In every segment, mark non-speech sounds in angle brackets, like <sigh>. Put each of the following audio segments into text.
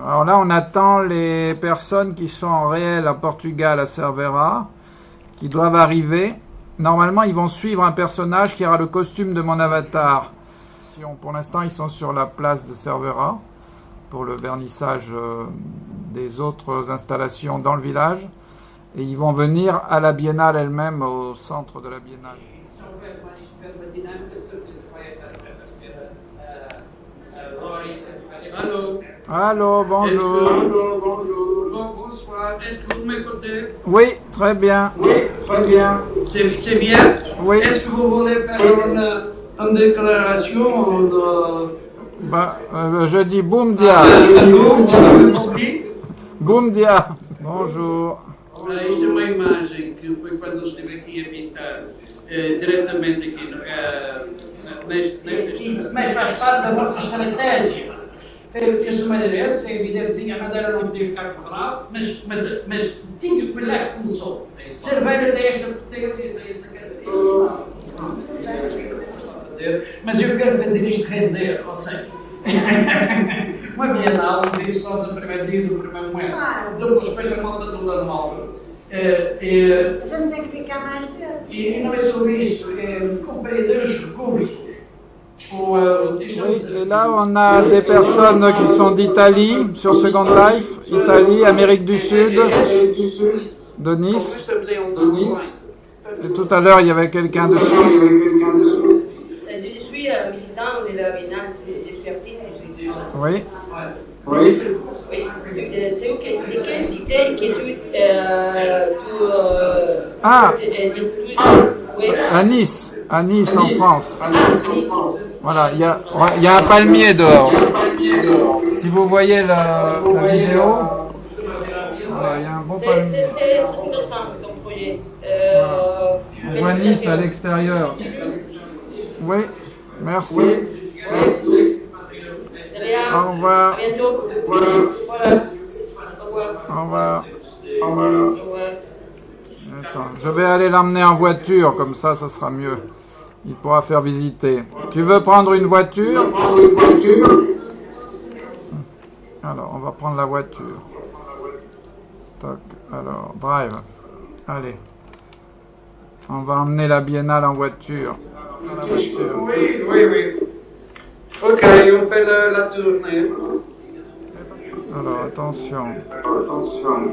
Alors là, on attend les personnes qui sont en réel à Portugal, à Cervera, qui doivent arriver. Normalement, ils vont suivre un personnage qui aura le costume de mon avatar. Pour l'instant, ils sont sur la place de Cervera pour le vernissage euh, des autres installations dans le village. Et ils vont venir à la biennale elle-même, au centre de la biennale. Allô, bonjour. Bonsoir, est-ce que vous m'écoutez? Oui, très bien. Oui, très bien. C'est bien? Oui. Est-ce que vous voulez faire une, une déclaration de... Bah, euh, je dis boum dia. public Boum dia. Bonjour. Isto é uma imagem que foi quando eu estive aqui a pintar eh, diretamente aqui no, neste, neste Mas faz parte da vossa estratégia. Eu, eu sou madeirense, é evidente que a madeira não podia ficar quadrada, mas, mas, mas tinha, foi lá que começou. Cerveira tem esta potência, tem esta característica. Mas eu quero fazer isto render, ou seja, <laughs> uma bienal, um dia só do primeiro dia do primeiro momento, depois depois a malta toda normal. É, é, A gente tem que ficar mais vezes. e, e não é sobre isto, é compreender os recursos. Uh, Oui, et là, on a des personnes qui sont d'Italie, sur Second Life, Italie, Amérique du Sud, de Nice. Um Et tout à l'heure, il y avait quelqu'un de Suisse. Je suis euh, visitant de la Biennale, je suis artiste, je suis Oui. Oui. Euh, euh, euh, Ah. euh, À Nice, à Nice, en France. Voilà, il y a, il y a un palmier dehors. Si vous voyez la, la vidéo, voilà, il y a un beau C'est palmier. c'est- intéressant projet. On voit Nice à l'extérieur. Oui, merci. Au revoir. Au revoir. Au revoir. Attends, je vais aller l'emmener en voiture, comme ça, ça sera mieux. Il pourra faire visiter. Tu veux prendre une voiture Alors, on va prendre la voiture. Toc, alors, drive. Allez. On va emmener la biennale en voiture. La. Oui, oui, oui. Ok, on fait le- la tournée. Alors, attention. Attention.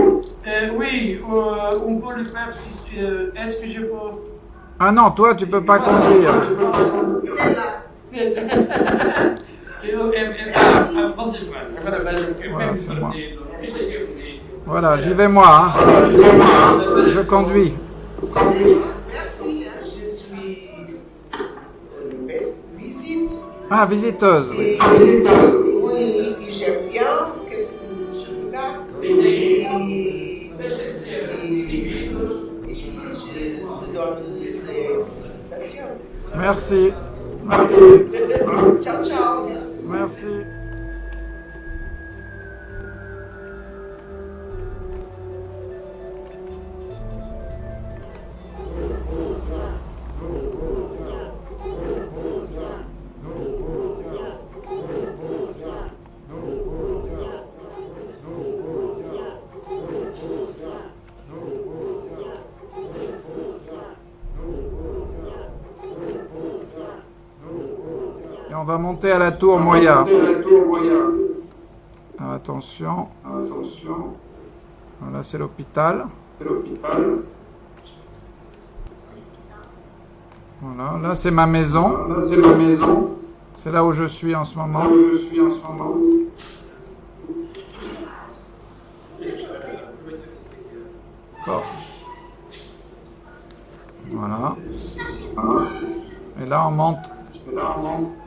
oui, euh, on peut le faire si. euh, Est-ce que je peux? Ah non, toi, tu peux pas conduire. Ah, Voilà, j'y vais moi. hein. Je conduis. Merci, je suis euh, vis- visite. Ah, visiteuse. oui. Et, oui, donne des félicitations. Merci. Merci. Ciao, ciao. Merci. Merci. Et on va monter à la tour Moya. Ah, attention. Attention. Voilà, c'est l'hôpital. Voilà, là c'est ma maison. Là c'est ma maison. C'est là où je suis en ce moment. je suis en ce moment. Voilà. Et là on monte. Là on monte.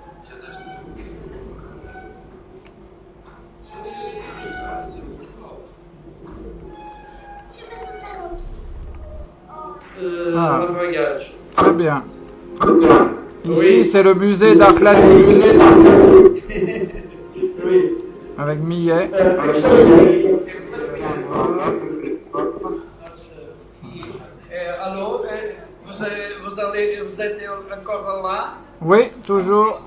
Euh, Ah. Très bien. Ici, Oui. c'est le musée d'art classique. <laughs> Avec Millet. Allô, vous, avez- vous, allez, vous êtes encore là? Oui, toujours.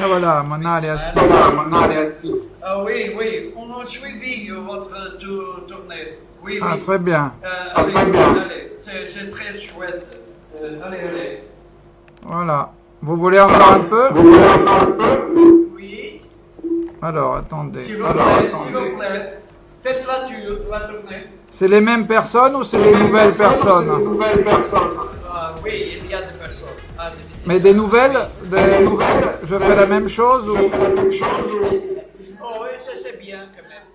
Ah voilà, mon est assis. Ah oui, oui, on a suivi votre tour- tournée. Oui, Ah, oui. très bien. Euh, allez, allez, c'est très chouette. Euh, allez, allez. Voilà. Vous voulez encore un peu? Oui, Alors, attendez. s'il vous plaît, s'il vous plaît. Faites la, la tournée. C'est les mêmes personnes ou c'est des nouvelles personnes Ah oui, il y a des personnes. Ah. Mais des nouvelles, des nouvelles Je fais la même chose ou Oh oui, ça c'est bien quand même.